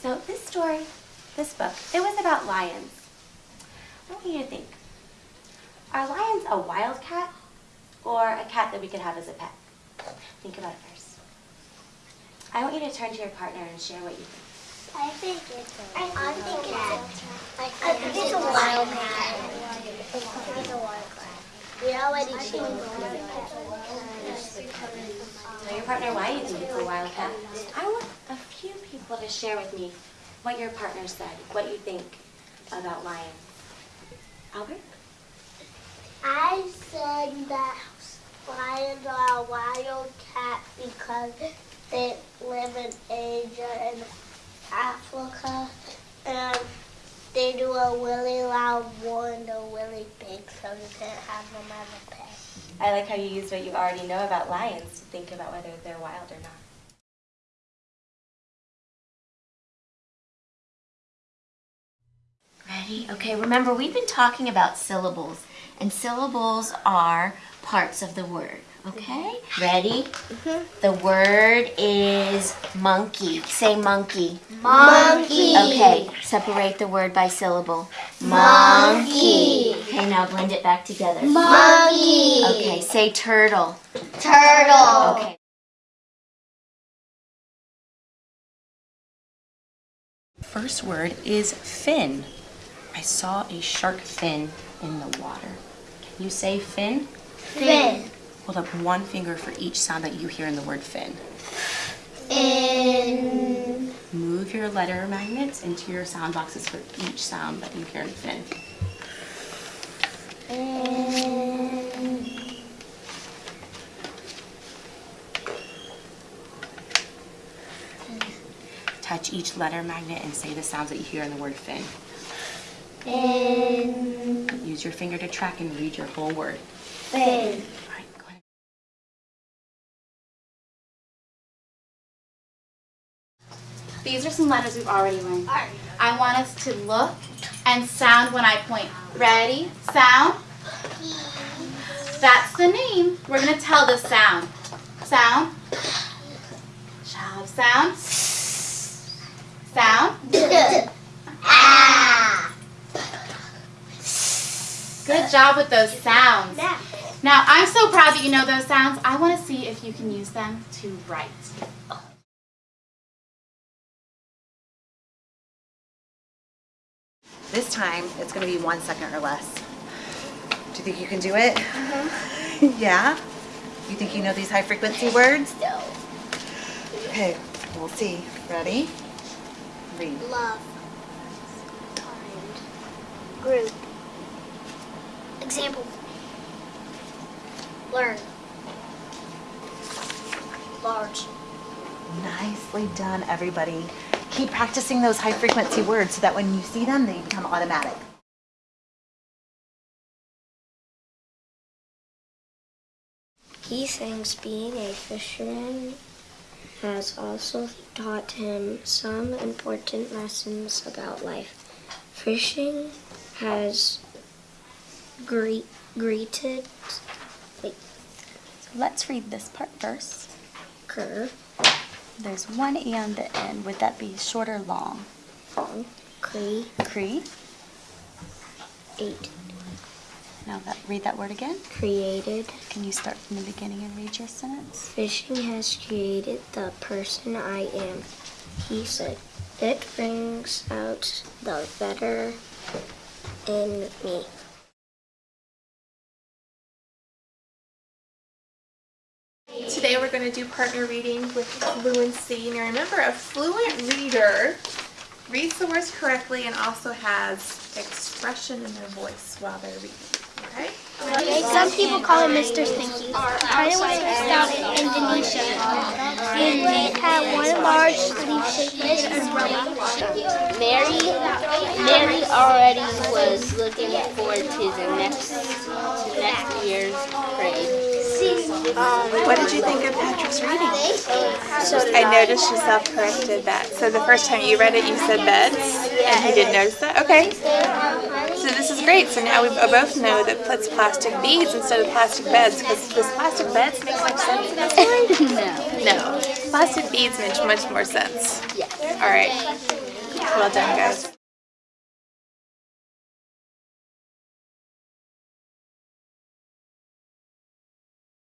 So this story, this book, it was about lions. I want you to think. Are lions a wild cat or a cat that we could have as a pet? Think about it first. I want you to turn to your partner and share what you think. I think it's a I think it's I think it's a wild cat. It's a wild cat. We already changed Tell your partner why you think it's a wild cat. I want a few people to share with me what your partner said, what you think about lions. Albert? I said that lions are a wild cat because they live in Asia and Africa and they do a really loud roar and they're really big so you can't have them as a pet. I like how you use what you already know about lions to think about whether they're wild or not. Ready? Okay, remember we've been talking about syllables, and syllables are parts of the word. Okay? Ready? Mhm. The word is monkey. Say monkey. Monkey. Okay, separate the word by syllable. Monkey. Okay, now blend it back together. Monkey. Okay, say turtle. Turtle. Okay. First word is fin. I saw a shark fin in the water. Can you say fin? Fin. Hold up one finger for each sound that you hear in the word fin. In. Move your letter magnets into your sound boxes for each sound that you hear in fin. In. Touch each letter magnet and say the sounds that you hear in the word fin. In. Use your finger to track and read your whole word. Fin. All right, go ahead. These are some letters we've already learned. I want us to look and sound when I point. Ready? Sound? That's the name. We're going to tell the sound. Sound? Job. Sound? Sound? Ah. Good job with those sounds. Now, I'm so proud that you know those sounds. I want to see if you can use them to write. This time, it's gonna be one second or less. Do you think you can do it? Mm-hmm. yeah? You think you know these high frequency words? No. Okay, we'll see. Ready? Read. Love. Kind. Group. Example. Learn. Large. Nicely done, everybody. Keep practicing those high frequency words so that when you see them, they become automatic. He thinks being a fisherman has also taught him some important lessons about life. Fishing has gre- greeted Wait. Let's read this part first. Kerr, There's one E on the end. Would that be short or long? Cree, Cree. eight, Now that, read that word again. created. Can you start from the beginning and read your sentence? Fishing has created the person I am, he said. It brings out the better in me. Today we're going to do partner reading with fluency. Now remember, a fluent reader reads the words correctly and also has expression in their voice while they're reading. Okay? Some people call him Mr. Stinky. I was raised out in Indonesia, and they had one large leaf-shaped umbrella. Mary, Mary already was looking forward to the next to next year's parade. Um, what did you think of Patrick's reading? I noticed you self-corrected that. So the first time you read it, you said beds, and he didn't notice that? Okay. This great. So now we both know that it's plastic beads instead of plastic beds, because does plastic beds make much sense in this story? No. No. Plastic beads make much more sense. Yes. All right. Well done, guys.